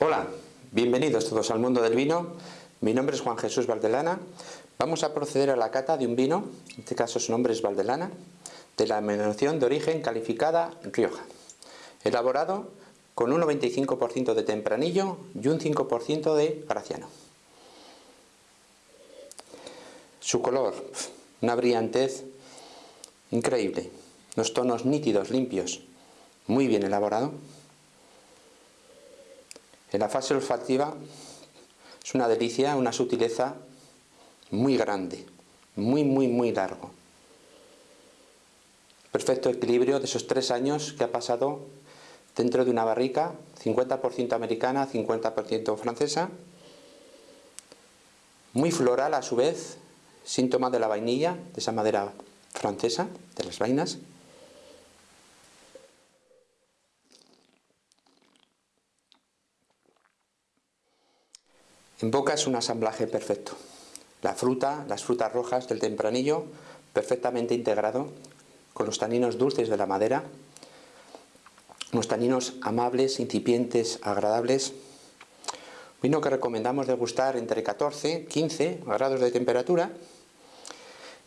Hola, bienvenidos todos al mundo del vino. Mi nombre es Juan Jesús Valdelana. Vamos a proceder a la cata de un vino, en este caso su nombre es Valdelana, de la denominación de origen calificada Rioja. Elaborado con un 95% de tempranillo y un 5% de graciano. Su color, una brillantez increíble, unos tonos nítidos, limpios, muy bien elaborado. En la fase olfativa es una delicia, una sutileza muy grande, muy, muy, muy largo. Perfecto equilibrio de esos tres años que ha pasado dentro de una barrica, 50% americana, 50% francesa, muy floral a su vez, síntoma de la vainilla, de esa madera francesa, de las vainas, En boca es un asamblaje perfecto. La fruta, las frutas rojas del tempranillo, perfectamente integrado con los taninos dulces de la madera, unos taninos amables, incipientes, agradables. Vino que recomendamos degustar entre 14 y 15 grados de temperatura,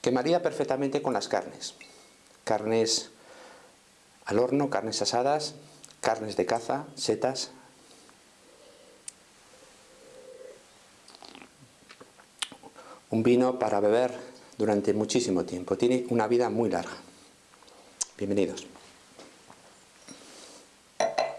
que maría perfectamente con las carnes. Carnes al horno, carnes asadas, carnes de caza, setas, un vino para beber durante muchísimo tiempo. Tiene una vida muy larga. Bienvenidos.